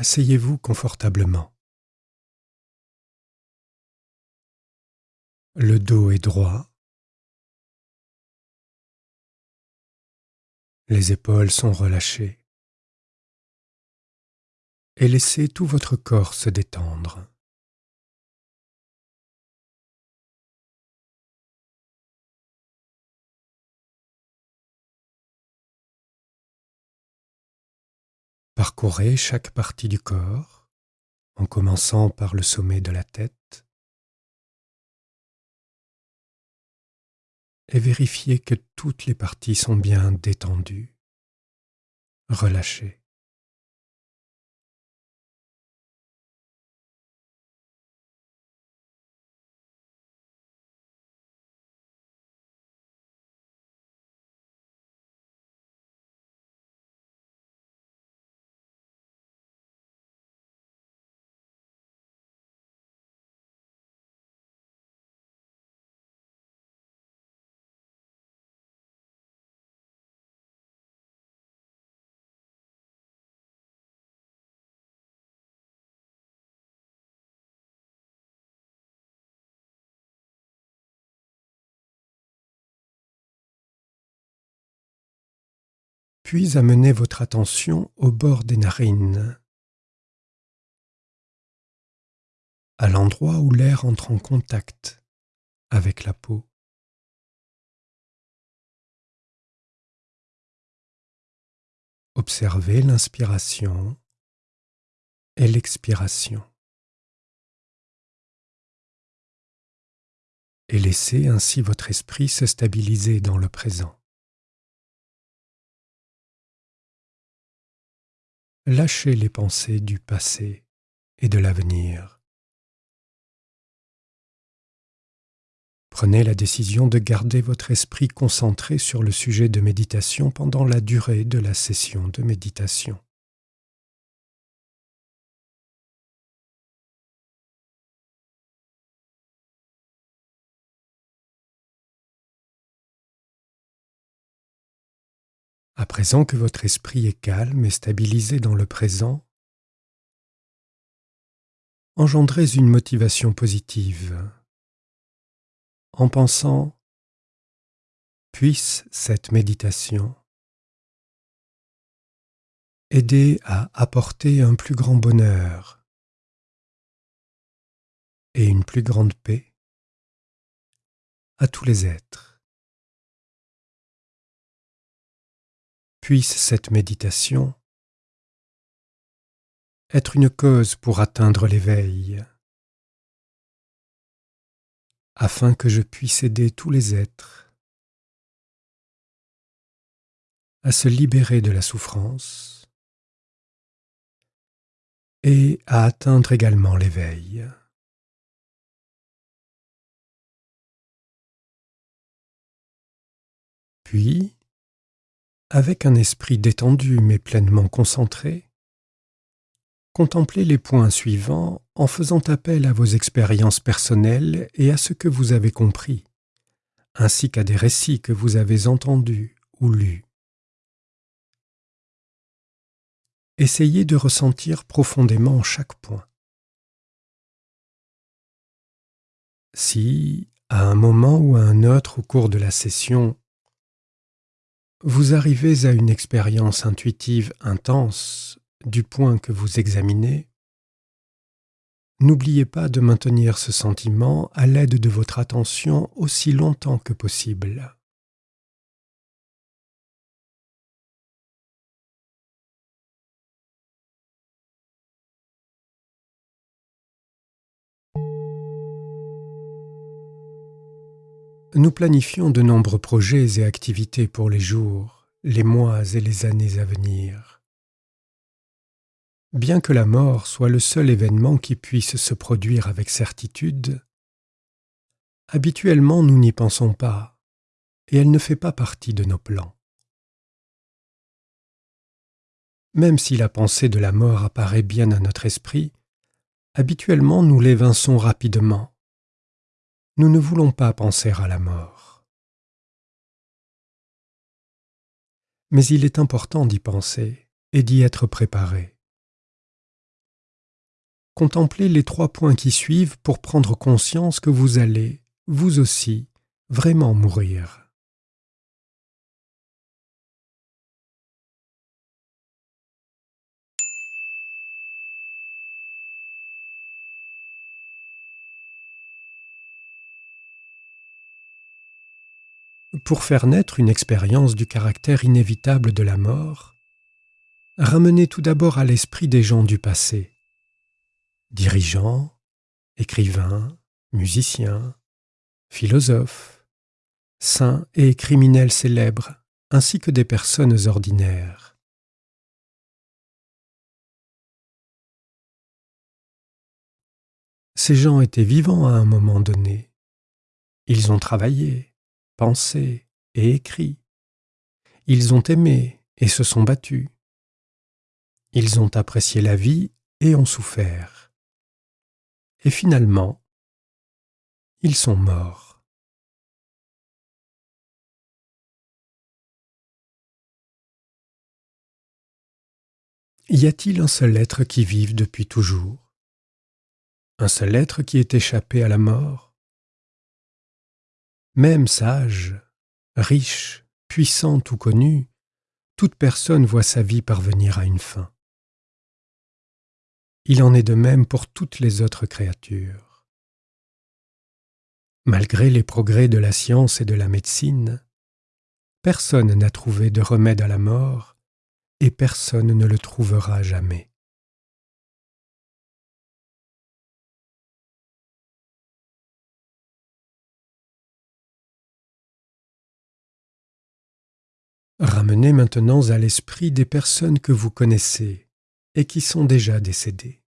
Asseyez-vous confortablement. Le dos est droit. Les épaules sont relâchées. Et laissez tout votre corps se détendre. Parcourez chaque partie du corps en commençant par le sommet de la tête et vérifiez que toutes les parties sont bien détendues, relâchées. Puis amenez votre attention au bord des narines, à l'endroit où l'air entre en contact avec la peau. Observez l'inspiration et l'expiration. Et laissez ainsi votre esprit se stabiliser dans le présent. Lâchez les pensées du passé et de l'avenir. Prenez la décision de garder votre esprit concentré sur le sujet de méditation pendant la durée de la session de méditation. Présent que votre esprit est calme et stabilisé dans le présent, engendrez une motivation positive en pensant puisse cette méditation aider à apporter un plus grand bonheur et une plus grande paix à tous les êtres. Puisse cette méditation être une cause pour atteindre l'éveil, afin que je puisse aider tous les êtres à se libérer de la souffrance et à atteindre également l'éveil. Puis, avec un esprit détendu mais pleinement concentré, contemplez les points suivants en faisant appel à vos expériences personnelles et à ce que vous avez compris, ainsi qu'à des récits que vous avez entendus ou lus. Essayez de ressentir profondément chaque point. Si, à un moment ou à un autre au cours de la session, vous arrivez à une expérience intuitive intense du point que vous examinez, n'oubliez pas de maintenir ce sentiment à l'aide de votre attention aussi longtemps que possible. Nous planifions de nombreux projets et activités pour les jours, les mois et les années à venir. Bien que la mort soit le seul événement qui puisse se produire avec certitude, habituellement nous n'y pensons pas, et elle ne fait pas partie de nos plans. Même si la pensée de la mort apparaît bien à notre esprit, habituellement nous l'évinçons rapidement, nous ne voulons pas penser à la mort. Mais il est important d'y penser et d'y être préparé. Contemplez les trois points qui suivent pour prendre conscience que vous allez, vous aussi, vraiment mourir. Pour faire naître une expérience du caractère inévitable de la mort, ramenez tout d'abord à l'esprit des gens du passé, dirigeants, écrivains, musiciens, philosophes, saints et criminels célèbres, ainsi que des personnes ordinaires. Ces gens étaient vivants à un moment donné. Ils ont travaillé, pensé et écrit. Ils ont aimé et se sont battus. Ils ont apprécié la vie et ont souffert. Et finalement, ils sont morts. Y a-t-il un seul être qui vive depuis toujours? Un seul être qui est échappé à la mort? Même sage, riche, puissante ou connue, toute personne voit sa vie parvenir à une fin. Il en est de même pour toutes les autres créatures. Malgré les progrès de la science et de la médecine, personne n'a trouvé de remède à la mort et personne ne le trouvera jamais. Ramenez maintenant à l'esprit des personnes que vous connaissez et qui sont déjà décédées.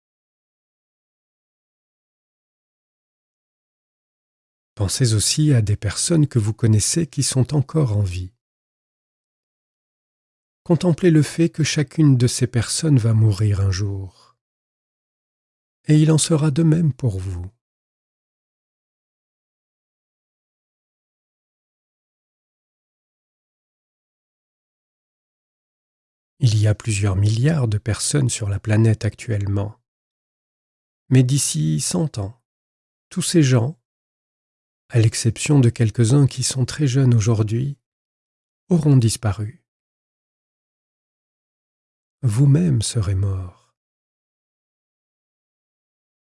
Pensez aussi à des personnes que vous connaissez qui sont encore en vie. Contemplez le fait que chacune de ces personnes va mourir un jour. Et il en sera de même pour vous. Il y a plusieurs milliards de personnes sur la planète actuellement. Mais d'ici cent ans, tous ces gens, à l'exception de quelques-uns qui sont très jeunes aujourd'hui, auront disparu. Vous-même serez mort.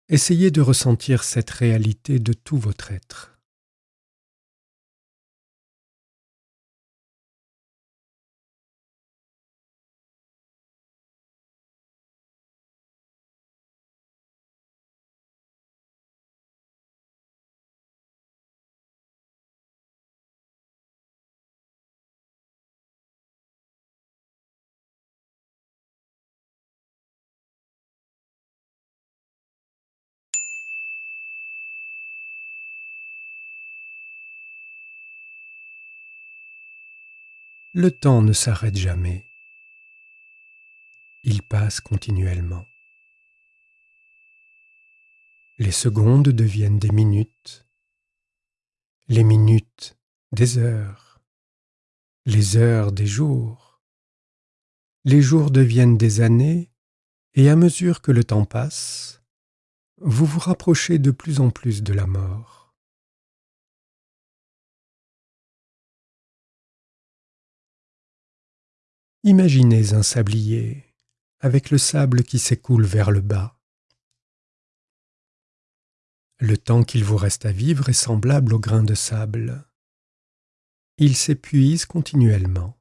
Essayez de ressentir cette réalité de tout votre être. Le temps ne s'arrête jamais. Il passe continuellement. Les secondes deviennent des minutes, les minutes des heures, les heures des jours, les jours deviennent des années, et à mesure que le temps passe, vous vous rapprochez de plus en plus de la mort. Imaginez un sablier avec le sable qui s'écoule vers le bas. Le temps qu'il vous reste à vivre est semblable au grain de sable. Il s'épuise continuellement.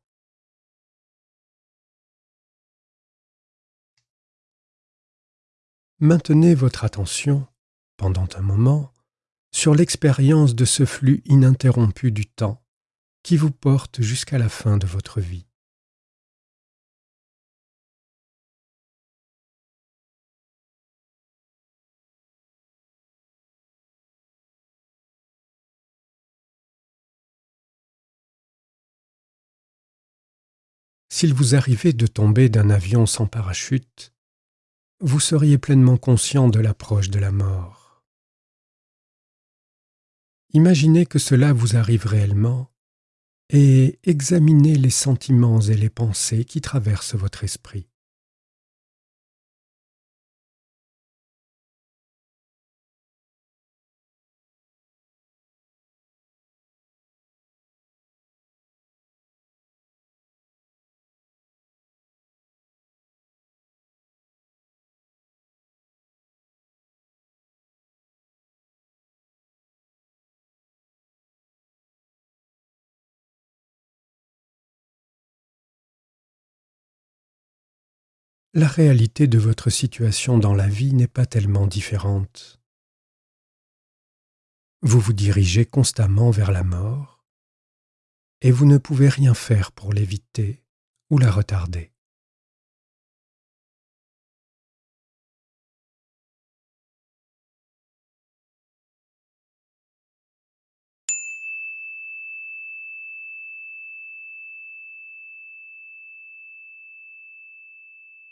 Maintenez votre attention, pendant un moment, sur l'expérience de ce flux ininterrompu du temps qui vous porte jusqu'à la fin de votre vie. S'il vous arrivait de tomber d'un avion sans parachute, vous seriez pleinement conscient de l'approche de la mort. Imaginez que cela vous arrive réellement et examinez les sentiments et les pensées qui traversent votre esprit. La réalité de votre situation dans la vie n'est pas tellement différente. Vous vous dirigez constamment vers la mort et vous ne pouvez rien faire pour l'éviter ou la retarder.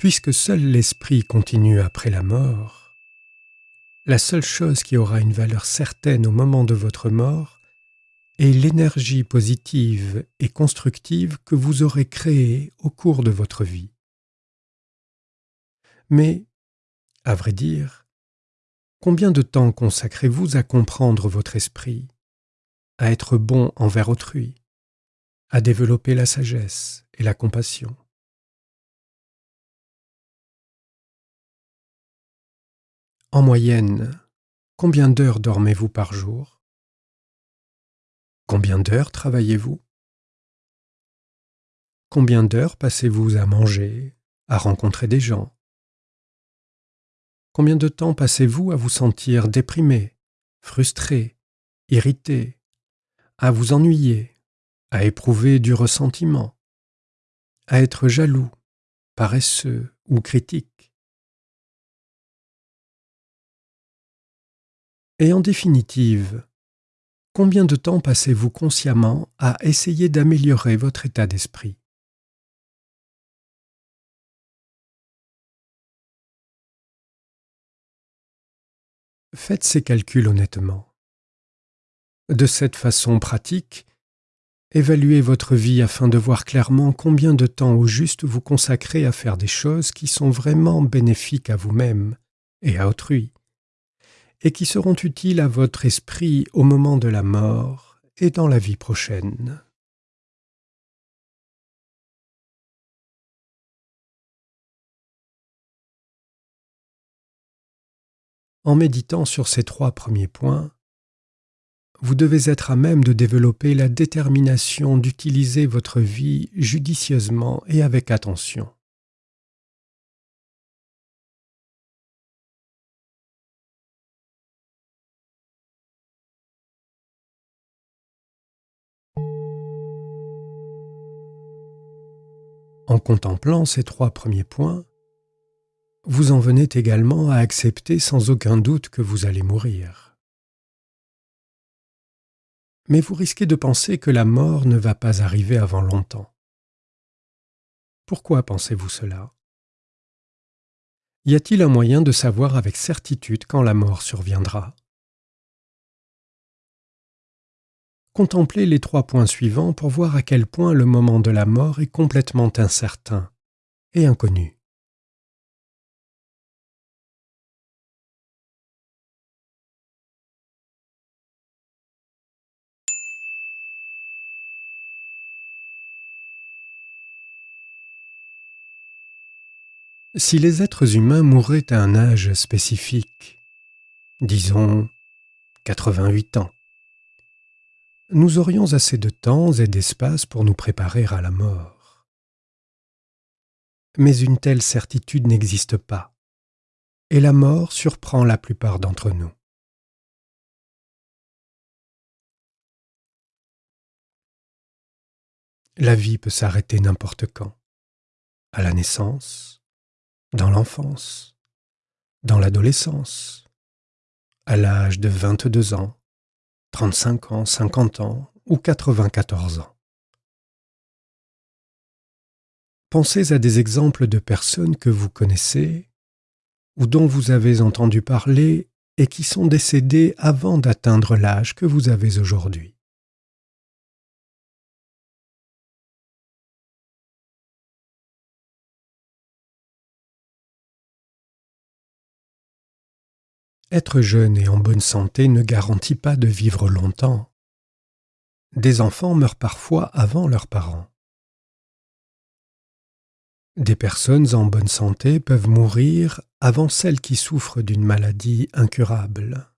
Puisque seul l'esprit continue après la mort, la seule chose qui aura une valeur certaine au moment de votre mort est l'énergie positive et constructive que vous aurez créée au cours de votre vie. Mais, à vrai dire, combien de temps consacrez-vous à comprendre votre esprit, à être bon envers autrui, à développer la sagesse et la compassion? En moyenne, combien d'heures dormez-vous par jour? Combien d'heures travaillez-vous? Combien d'heures passez-vous à manger, à rencontrer des gens? Combien de temps passez-vous à vous sentir déprimé, frustré, irrité, à vous ennuyer, à éprouver du ressentiment, à être jaloux, paresseux ou critique? Et en définitive, combien de temps passez-vous consciemment à essayer d'améliorer votre état d'esprit? Faites ces calculs honnêtement. De cette façon pratique, évaluez votre vie afin de voir clairement combien de temps au juste vous consacrez à faire des choses qui sont vraiment bénéfiques à vous-même et à autrui et qui seront utiles à votre esprit au moment de la mort et dans la vie prochaine. En méditant sur ces trois premiers points, vous devez être à même de développer la détermination d'utiliser votre vie judicieusement et avec attention. Contemplant ces trois premiers points, vous en venez également à accepter sans aucun doute que vous allez mourir. Mais vous risquez de penser que la mort ne va pas arriver avant longtemps. Pourquoi pensez-vous cela? Y a-t-il un moyen de savoir avec certitude quand la mort surviendra? Contemplez les trois points suivants pour voir à quel point le moment de la mort est complètement incertain et inconnu. Si les êtres humains mouraient à un âge spécifique, disons 88 ans, nous aurions assez de temps et d'espace pour nous préparer à la mort. Mais une telle certitude n'existe pas, et la mort surprend la plupart d'entre nous. La vie peut s'arrêter n'importe quand, à la naissance, dans l'enfance, dans l'adolescence, à l'âge de 22 ans, 35 ans, 50 ans ou 94 ans. Pensez à des exemples de personnes que vous connaissez ou dont vous avez entendu parler et qui sont décédées avant d'atteindre l'âge que vous avez aujourd'hui. Être jeune et en bonne santé ne garantit pas de vivre longtemps. Des enfants meurent parfois avant leurs parents. Des personnes en bonne santé peuvent mourir avant celles qui souffrent d'une maladie incurable.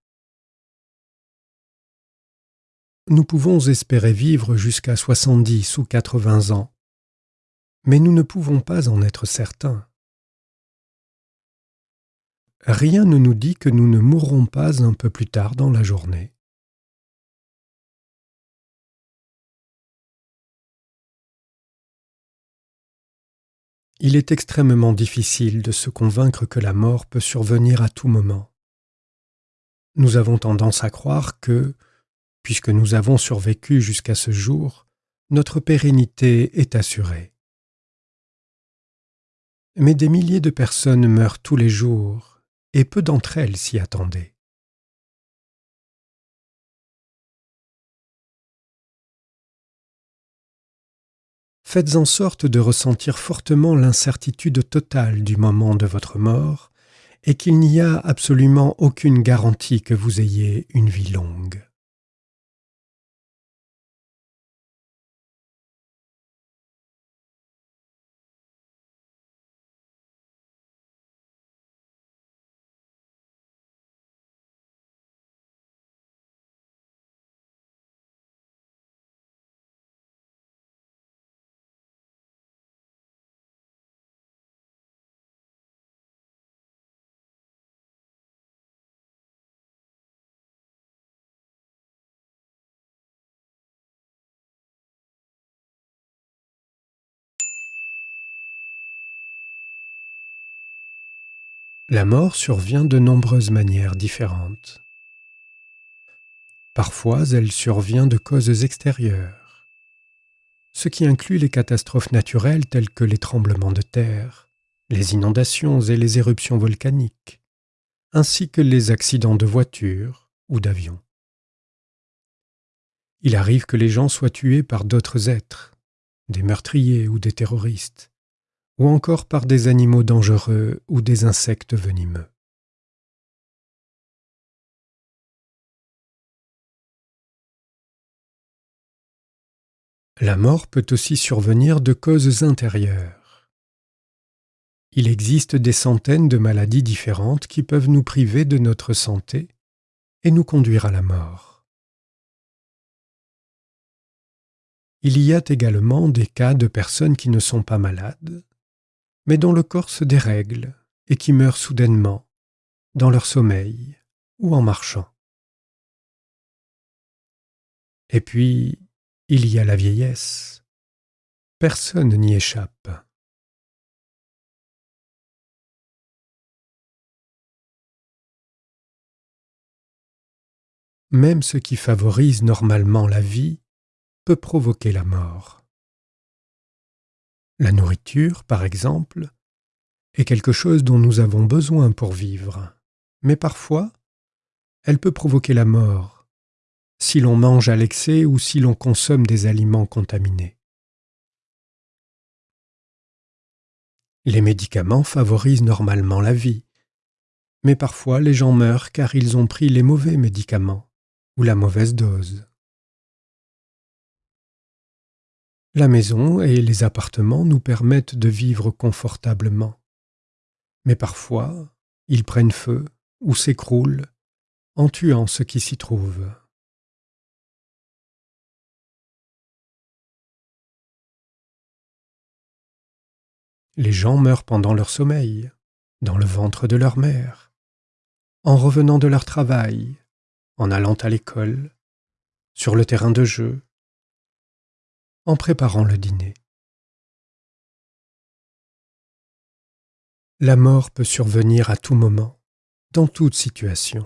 Nous pouvons espérer vivre jusqu'à 70 ou 80 ans, mais nous ne pouvons pas en être certains. Rien ne nous dit que nous ne mourrons pas un peu plus tard dans la journée. Il est extrêmement difficile de se convaincre que la mort peut survenir à tout moment. Nous avons tendance à croire que, puisque nous avons survécu jusqu'à ce jour, notre pérennité est assurée. Mais des milliers de personnes meurent tous les jours, et peu d'entre elles s'y attendaient. Faites en sorte de ressentir fortement l'incertitude totale du moment de votre mort et qu'il n'y a absolument aucune garantie que vous ayez une vie longue. La mort survient de nombreuses manières différentes. Parfois, elle survient de causes extérieures, ce qui inclut les catastrophes naturelles telles que les tremblements de terre, les inondations et les éruptions volcaniques, ainsi que les accidents de voiture ou d'avion. Il arrive que les gens soient tués par d'autres êtres, des meurtriers ou des terroristes, ou encore par des animaux dangereux ou des insectes venimeux. La mort peut aussi survenir de causes intérieures. Il existe des centaines de maladies différentes qui peuvent nous priver de notre santé et nous conduire à la mort. Il y a également des cas de personnes qui ne sont pas malades, mais dont le corps se dérègle et qui meurent soudainement, dans leur sommeil ou en marchant. Et puis, il y a la vieillesse. Personne n'y échappe. Même ce qui favorise normalement la vie peut provoquer la mort. La nourriture, par exemple, est quelque chose dont nous avons besoin pour vivre, mais parfois, elle peut provoquer la mort, si l'on mange à l'excès ou si l'on consomme des aliments contaminés. Les médicaments favorisent normalement la vie, mais parfois les gens meurent car ils ont pris les mauvais médicaments ou la mauvaise dose. La maison et les appartements nous permettent de vivre confortablement. Mais parfois, ils prennent feu ou s'écroulent en tuant ce qui s'y trouve. Les gens meurent pendant leur sommeil, dans le ventre de leur mère, en revenant de leur travail, en allant à l'école, sur le terrain de jeu, en préparant le dîner. La mort peut survenir à tout moment, dans toute situation.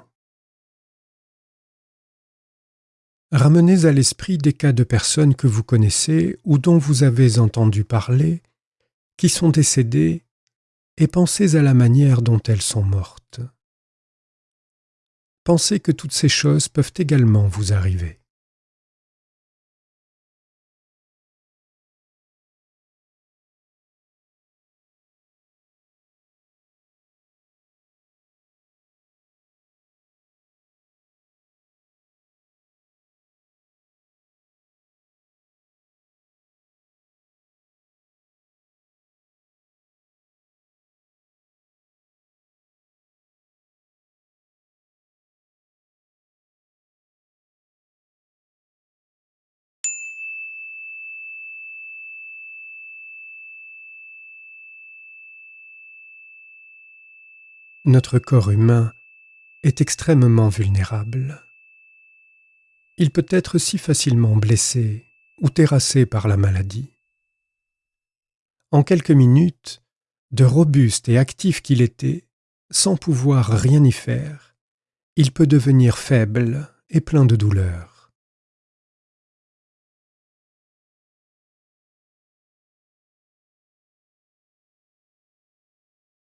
Ramenez à l'esprit des cas de personnes que vous connaissez ou dont vous avez entendu parler, qui sont décédées, et pensez à la manière dont elles sont mortes. Pensez que toutes ces choses peuvent également vous arriver. Notre corps humain est extrêmement vulnérable. Il peut être si facilement blessé ou terrassé par la maladie. En quelques minutes, de robuste et actif qu'il était, sans pouvoir rien y faire, il peut devenir faible et plein de douleur.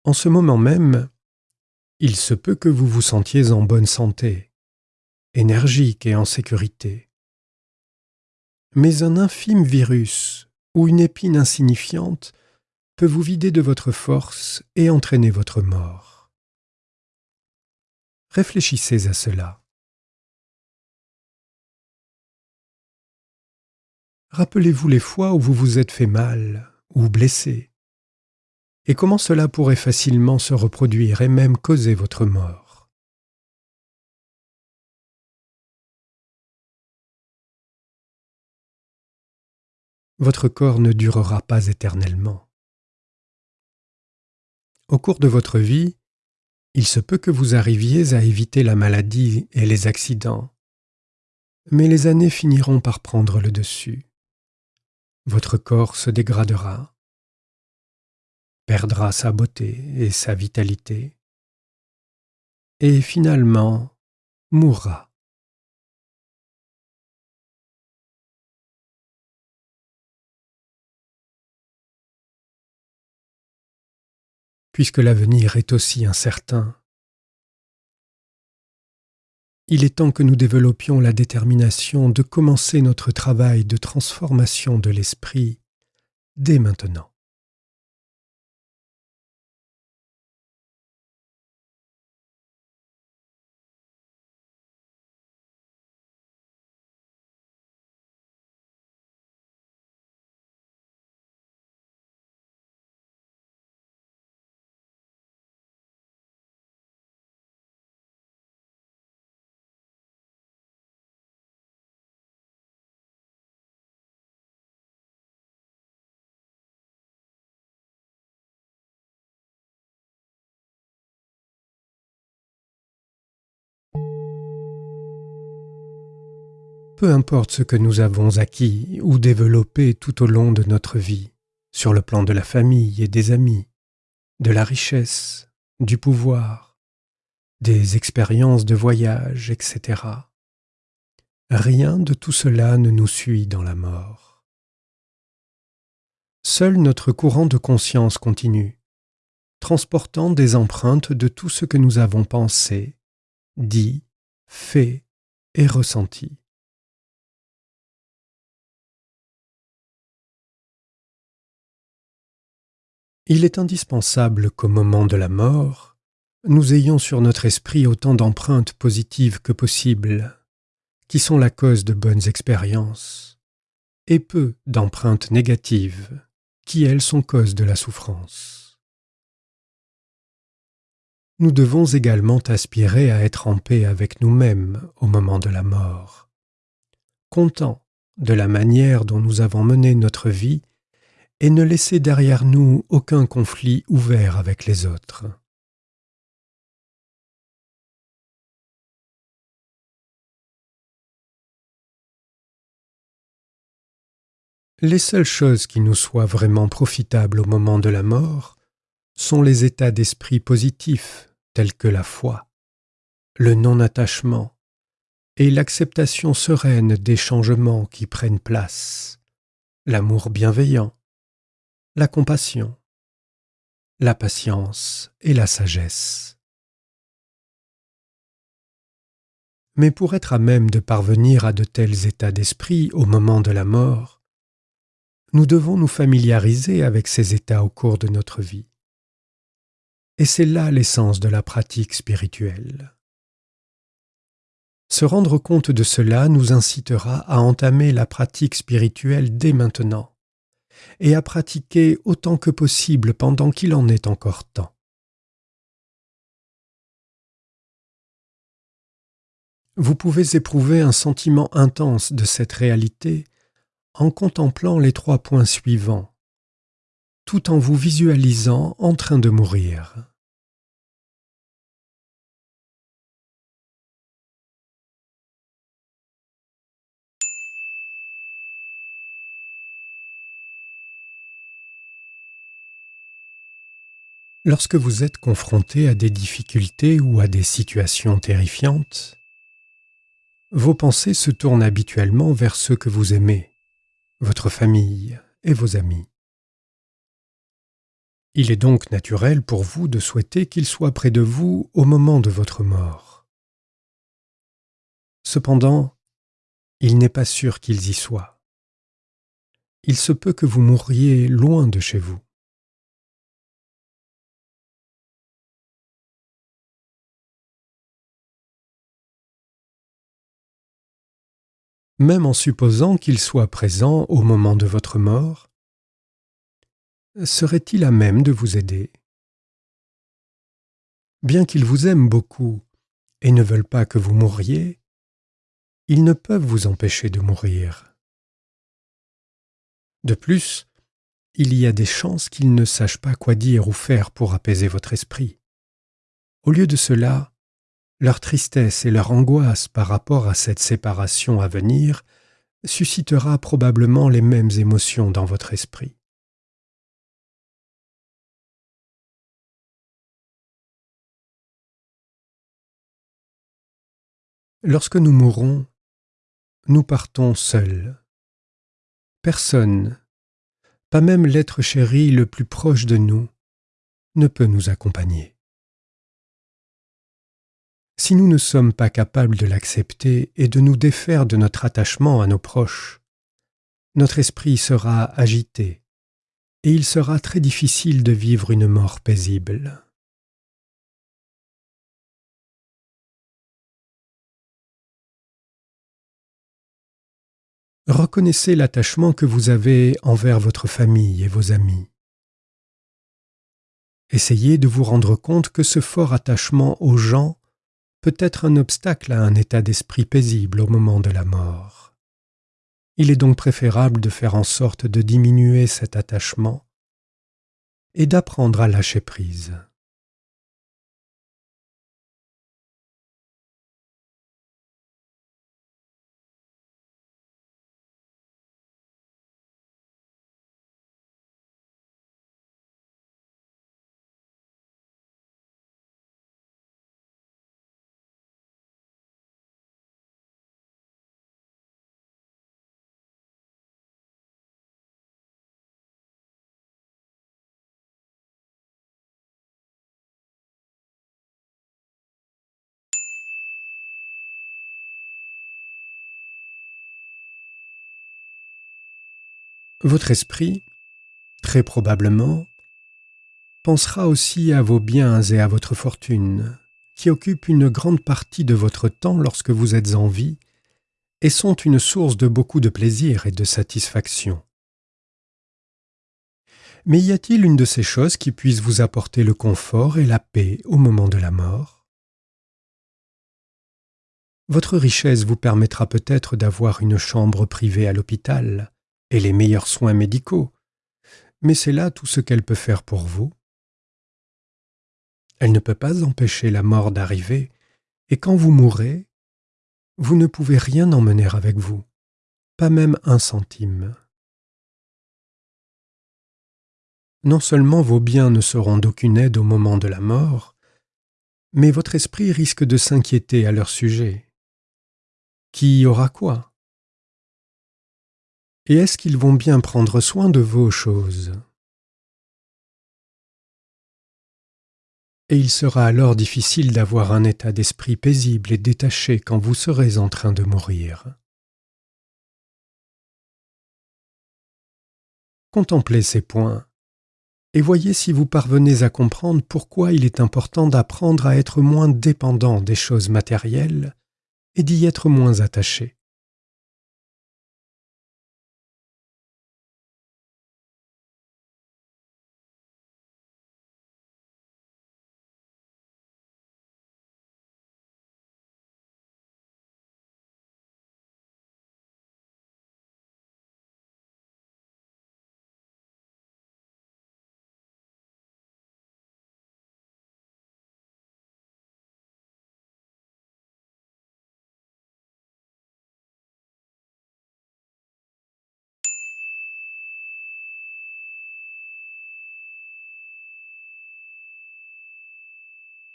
En ce moment même, il se peut que vous vous sentiez en bonne santé, énergique et en sécurité. Mais un infime virus ou une épine insignifiante peut vous vider de votre force et entraîner votre mort. Réfléchissez à cela. Rappelez-vous les fois où vous vous êtes fait mal ou blessé, et comment cela pourrait facilement se reproduire et même causer votre mort? Votre corps ne durera pas éternellement. Au cours de votre vie, il se peut que vous arriviez à éviter la maladie et les accidents, mais les années finiront par prendre le dessus votre corps se dégradera, perdra sa beauté et sa vitalité, et finalement mourra. Puisque l'avenir est aussi incertain, il est temps que nous développions la détermination de commencer notre travail de transformation de l'esprit dès maintenant. Peu importe ce que nous avons acquis ou développé tout au long de notre vie, sur le plan de la famille et des amis, de la richesse, du pouvoir, des expériences de voyage, etc. Rien de tout cela ne nous suit dans la mort. Seul notre courant de conscience continue, transportant des empreintes de tout ce que nous avons pensé, dit, fait et ressenti. Il est indispensable qu'au moment de la mort, nous ayons sur notre esprit autant d'empreintes positives que possible, qui sont la cause de bonnes expériences, et peu d'empreintes négatives, qui elles sont cause de la souffrance. Nous devons également aspirer à être en paix avec nous-mêmes au moment de la mort, contents de la manière dont nous avons mené notre vie et ne laisser derrière nous aucun conflit ouvert avec les autres. Les seules choses qui nous soient vraiment profitables au moment de la mort sont les états d'esprit positifs tels que la foi, le non-attachement et l'acceptation sereine des changements qui prennent place, l'amour bienveillant, la compassion, la patience et la sagesse. Mais pour être à même de parvenir à de tels états d'esprit au moment de la mort, nous devons nous familiariser avec ces états au cours de notre vie. Et c'est là l'essence de la pratique spirituelle. Se rendre compte de cela nous incitera à entamer la pratique spirituelle dès maintenant et à pratiquer autant que possible pendant qu'il en est encore temps. Vous pouvez éprouver un sentiment intense de cette réalité en contemplant les trois points suivants, tout en vous visualisant en train de mourir. Lorsque vous êtes confronté à des difficultés ou à des situations terrifiantes, vos pensées se tournent habituellement vers ceux que vous aimez, votre famille et vos amis. Il est donc naturel pour vous de souhaiter qu'ils soient près de vous au moment de votre mort. Cependant, il n'est pas sûr qu'ils y soient. Il se peut que vous mourriez loin de chez vous. Même en supposant qu'il soit présent au moment de votre mort, serait-il à même de vous aider? Bien qu'ils vous aiment beaucoup et ne veulent pas que vous mouriez, ils ne peuvent vous empêcher de mourir. De plus, il y a des chances qu'ils ne sachent pas quoi dire ou faire pour apaiser votre esprit. Au lieu de cela, leur tristesse et leur angoisse par rapport à cette séparation à venir suscitera probablement les mêmes émotions dans votre esprit. Lorsque nous mourrons, nous partons seuls. Personne, pas même l'être chéri le plus proche de nous, ne peut nous accompagner. Si nous ne sommes pas capables de l'accepter et de nous défaire de notre attachement à nos proches, notre esprit sera agité et il sera très difficile de vivre une mort paisible. Reconnaissez l'attachement que vous avez envers votre famille et vos amis. Essayez de vous rendre compte que ce fort attachement aux gens peut être un obstacle à un état d'esprit paisible au moment de la mort. Il est donc préférable de faire en sorte de diminuer cet attachement et d'apprendre à lâcher prise. Votre esprit, très probablement, pensera aussi à vos biens et à votre fortune, qui occupent une grande partie de votre temps lorsque vous êtes en vie et sont une source de beaucoup de plaisir et de satisfaction. Mais y a-t-il une de ces choses qui puisse vous apporter le confort et la paix au moment de la mort? Votre richesse vous permettra peut-être d'avoir une chambre privée à l'hôpital, et les meilleurs soins médicaux, mais c'est là tout ce qu'elle peut faire pour vous. Elle ne peut pas empêcher la mort d'arriver, et quand vous mourrez, vous ne pouvez rien emmener avec vous, pas même un centime. Non seulement vos biens ne seront d'aucune aide au moment de la mort, mais votre esprit risque de s'inquiéter à leur sujet. Qui aura quoi? Et est-ce qu'ils vont bien prendre soin de vos choses? Et il sera alors difficile d'avoir un état d'esprit paisible et détaché quand vous serez en train de mourir. Contemplez ces points et voyez si vous parvenez à comprendre pourquoi il est important d'apprendre à être moins dépendant des choses matérielles et d'y être moins attaché.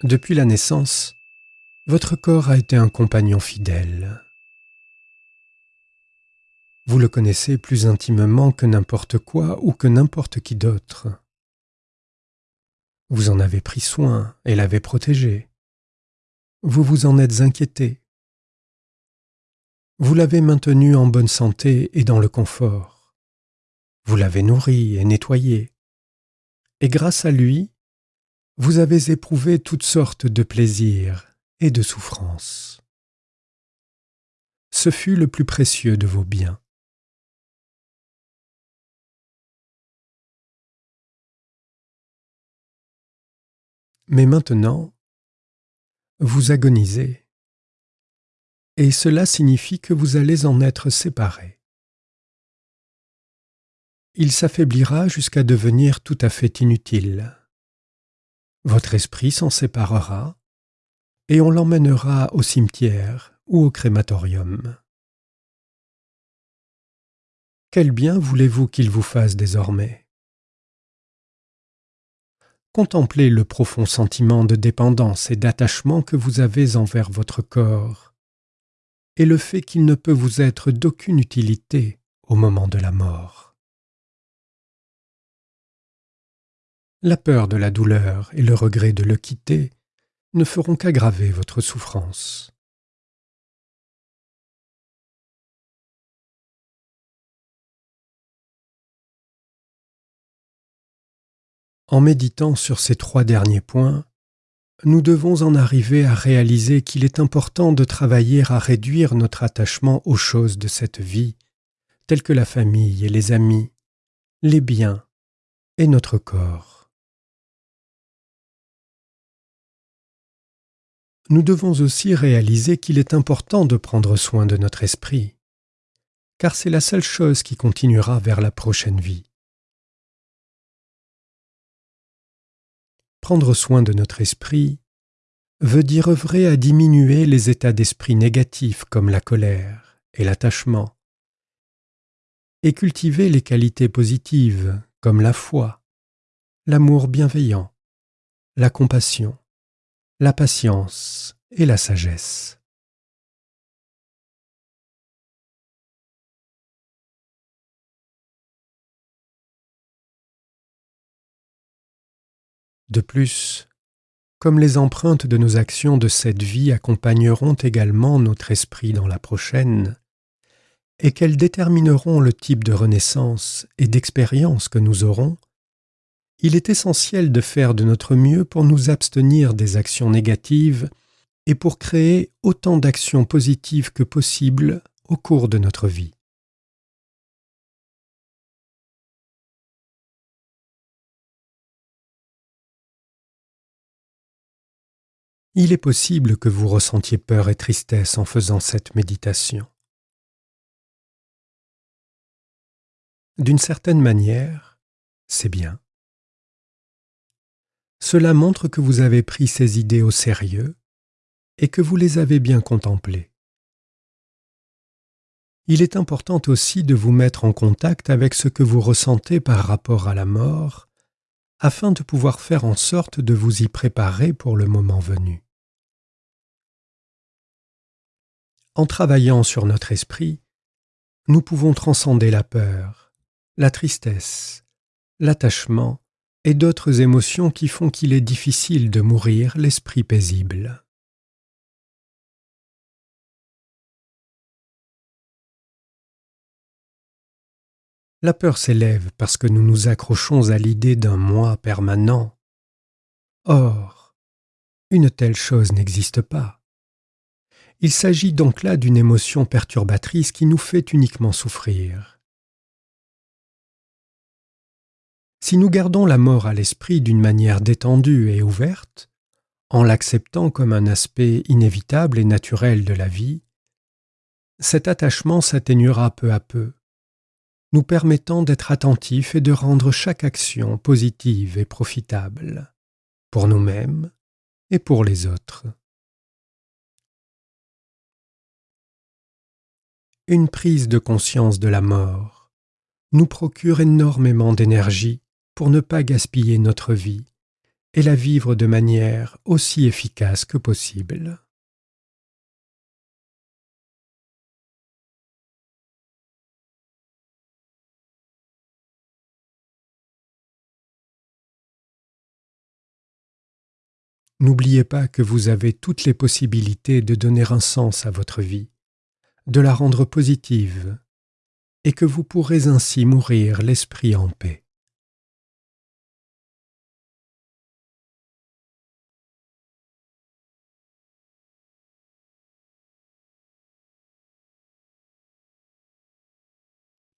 Depuis la naissance, votre corps a été un compagnon fidèle. Vous le connaissez plus intimement que n'importe quoi ou que n'importe qui d'autre. Vous en avez pris soin et l'avez protégé. Vous vous en êtes inquiété. Vous l'avez maintenu en bonne santé et dans le confort. Vous l'avez nourri et nettoyé. Et grâce à lui, vous avez éprouvé toutes sortes de plaisirs et de souffrances. Ce fut le plus précieux de vos biens. Mais maintenant, vous agonisez, et cela signifie que vous allez en être séparé. Il s'affaiblira jusqu'à devenir tout à fait inutile. Votre esprit s'en séparera, et on l'emmènera au cimetière ou au crématorium. Quel bien voulez-vous qu'il vous fasse désormais? Contemplez le profond sentiment de dépendance et d'attachement que vous avez envers votre corps, et le fait qu'il ne peut vous être d'aucune utilité au moment de la mort. La peur de la douleur et le regret de le quitter ne feront qu'aggraver votre souffrance. En méditant sur ces trois derniers points, nous devons en arriver à réaliser qu'il est important de travailler à réduire notre attachement aux choses de cette vie, telles que la famille et les amis, les biens et notre corps. Nous devons aussi réaliser qu'il est important de prendre soin de notre esprit, car c'est la seule chose qui continuera vers la prochaine vie. Prendre soin de notre esprit veut dire œuvrer à diminuer les états d'esprit négatifs comme la colère et l'attachement, et cultiver les qualités positives comme la foi, l'amour bienveillant, la compassion, la patience et la sagesse. De plus, comme les empreintes de nos actions de cette vie accompagneront également notre esprit dans la prochaine, et qu'elles détermineront le type de renaissance et d'expérience que nous aurons, il est essentiel de faire de notre mieux pour nous abstenir des actions négatives et pour créer autant d'actions positives que possible au cours de notre vie. Il est possible que vous ressentiez peur et tristesse en faisant cette méditation. D'une certaine manière, c'est bien. Cela montre que vous avez pris ces idées au sérieux et que vous les avez bien contemplées. Il est important aussi de vous mettre en contact avec ce que vous ressentez par rapport à la mort afin de pouvoir faire en sorte de vous y préparer pour le moment venu. En travaillant sur notre esprit, nous pouvons transcender la peur, la tristesse, l'attachement et d'autres émotions qui font qu'il est difficile de mourir l'esprit paisible. La peur s'élève parce que nous nous accrochons à l'idée d'un moi permanent. Or, une telle chose n'existe pas. Il s'agit donc là d'une émotion perturbatrice qui nous fait uniquement souffrir. Si nous gardons la mort à l'esprit d'une manière détendue et ouverte, en l'acceptant comme un aspect inévitable et naturel de la vie, cet attachement s'atténuera peu à peu nous permettant d'être attentifs et de rendre chaque action positive et profitable, pour nous-mêmes et pour les autres. Une prise de conscience de la mort nous procure énormément d'énergie pour ne pas gaspiller notre vie et la vivre de manière aussi efficace que possible. N'oubliez pas que vous avez toutes les possibilités de donner un sens à votre vie, de la rendre positive, et que vous pourrez ainsi mourir l'esprit en paix.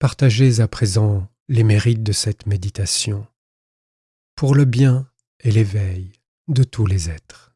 Partagez à présent les mérites de cette méditation pour le bien et l'éveil de tous les êtres.